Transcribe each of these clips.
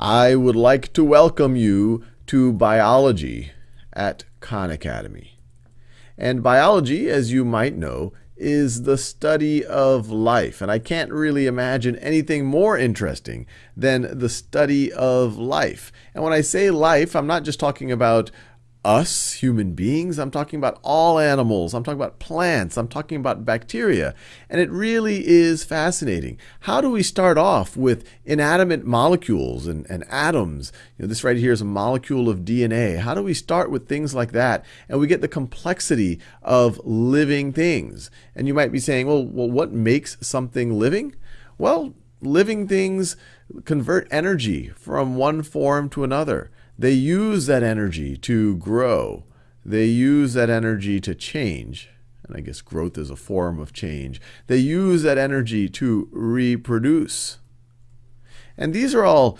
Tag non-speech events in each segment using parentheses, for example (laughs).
I would like to welcome you to biology at Khan Academy. And biology, as you might know, is the study of life. And I can't really imagine anything more interesting than the study of life. And when I say life, I'm not just talking about us, human beings. I'm talking about all animals. I'm talking about plants. I'm talking about bacteria. And it really is fascinating. How do we start off with inanimate molecules and, and atoms? You know, this right here is a molecule of DNA. How do we start with things like that? And we get the complexity of living things. And you might be saying, well, well what makes something living? Well, living things convert energy from one form to another. They use that energy to grow. They use that energy to change. And I guess growth is a form of change. They use that energy to reproduce. And these are all,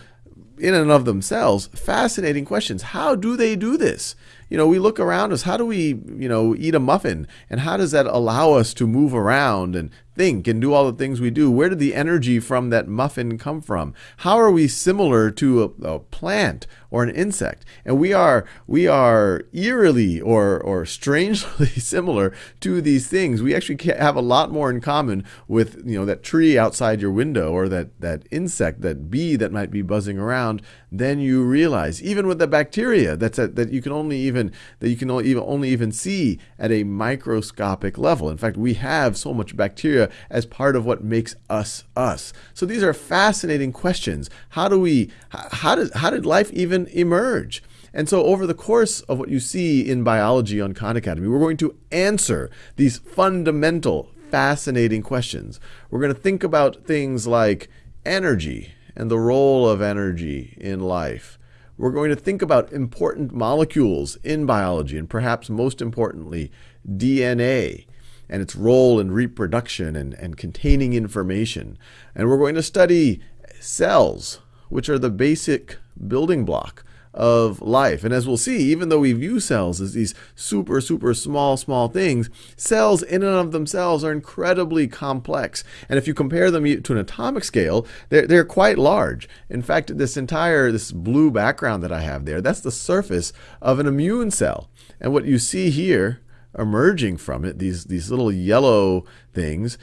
in and of themselves, fascinating questions. How do they do this? You know, we look around us. How do we, you know, eat a muffin? And how does that allow us to move around and think and do all the things we do? Where did the energy from that muffin come from? How are we similar to a, a plant or an insect? And we are we are eerily or or strangely (laughs) similar to these things. We actually have a lot more in common with you know that tree outside your window or that that insect, that bee that might be buzzing around than you realize. Even with the bacteria that's that you can only even that you can only even only even see at a microscopic level. In fact, we have so much bacteria as part of what makes us us. So these are fascinating questions. How do we how did how did life even emerge? And so over the course of what you see in biology on Khan Academy, we're going to answer these fundamental fascinating questions. We're going to think about things like energy and the role of energy in life. We're going to think about important molecules in biology and perhaps most importantly, DNA and its role in reproduction and, and containing information. And we're going to study cells, which are the basic building block of life. And as we'll see, even though we view cells as these super, super small, small things, cells in and of themselves are incredibly complex. And if you compare them to an atomic scale, they're, they're quite large. In fact, this entire, this blue background that I have there, that's the surface of an immune cell. And what you see here emerging from it, these, these little yellow things.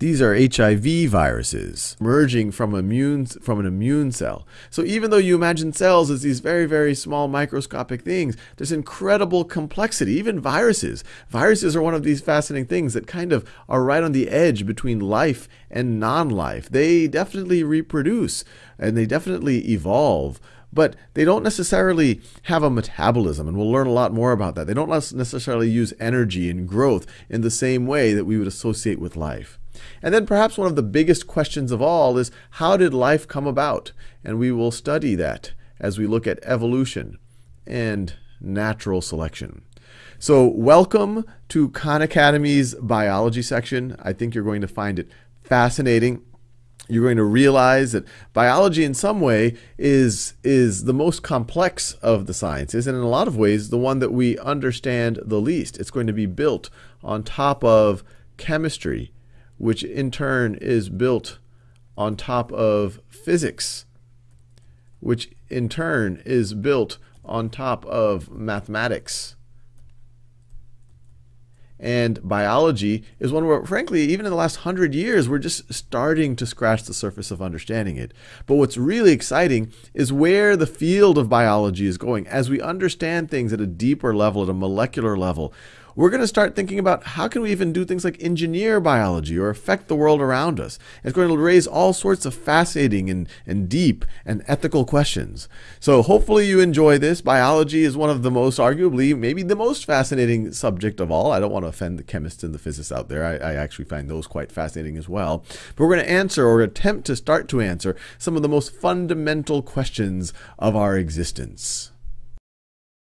These are HIV viruses emerging from, immune, from an immune cell. So even though you imagine cells as these very, very small microscopic things, there's incredible complexity. Even viruses. Viruses are one of these fascinating things that kind of are right on the edge between life and non-life. They definitely reproduce and they definitely evolve but they don't necessarily have a metabolism, and we'll learn a lot more about that. They don't necessarily use energy and growth in the same way that we would associate with life. And then perhaps one of the biggest questions of all is how did life come about? And we will study that as we look at evolution and natural selection. So welcome to Khan Academy's biology section. I think you're going to find it fascinating you're going to realize that biology in some way is is the most complex of the sciences and in a lot of ways the one that we understand the least it's going to be built on top of chemistry which in turn is built on top of physics which in turn is built on top of mathematics and biology is one where, frankly, even in the last hundred years, we're just starting to scratch the surface of understanding it. But what's really exciting is where the field of biology is going as we understand things at a deeper level, at a molecular level we're going to start thinking about how can we even do things like engineer biology or affect the world around us. It's going to raise all sorts of fascinating and, and deep and ethical questions. So hopefully you enjoy this. Biology is one of the most, arguably, maybe the most fascinating subject of all. I don't want to offend the chemists and the physicists out there. I, I actually find those quite fascinating as well. But we're going to answer or attempt to start to answer some of the most fundamental questions of our existence.